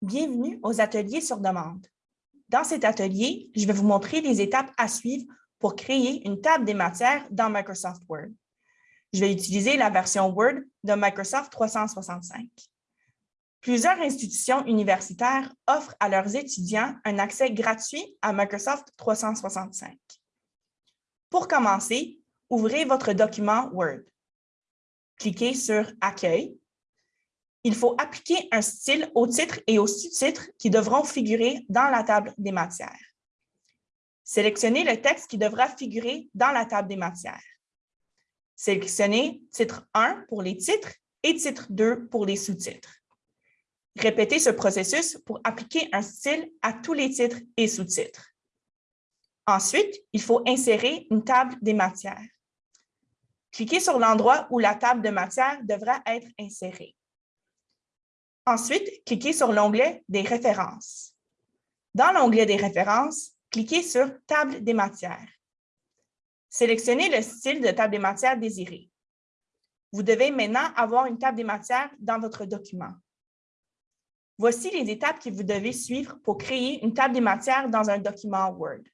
Bienvenue aux ateliers sur demande. Dans cet atelier, je vais vous montrer les étapes à suivre pour créer une table des matières dans Microsoft Word. Je vais utiliser la version Word de Microsoft 365. Plusieurs institutions universitaires offrent à leurs étudiants un accès gratuit à Microsoft 365. Pour commencer, ouvrez votre document Word. Cliquez sur « Accueil » il faut appliquer un style au titre et au sous-titres qui devront figurer dans la table des matières. Sélectionnez le texte qui devra figurer dans la table des matières. Sélectionnez titre 1 pour les titres et titre 2 pour les sous-titres. Répétez ce processus pour appliquer un style à tous les titres et sous-titres. Ensuite, il faut insérer une table des matières. Cliquez sur l'endroit où la table de matière devra être insérée. Ensuite, cliquez sur l'onglet des références. Dans l'onglet des références, cliquez sur Table des matières. Sélectionnez le style de table des matières désiré. Vous devez maintenant avoir une table des matières dans votre document. Voici les étapes que vous devez suivre pour créer une table des matières dans un document Word.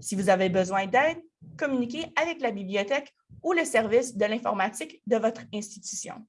Si vous avez besoin d'aide, communiquez avec la bibliothèque ou le service de l'informatique de votre institution.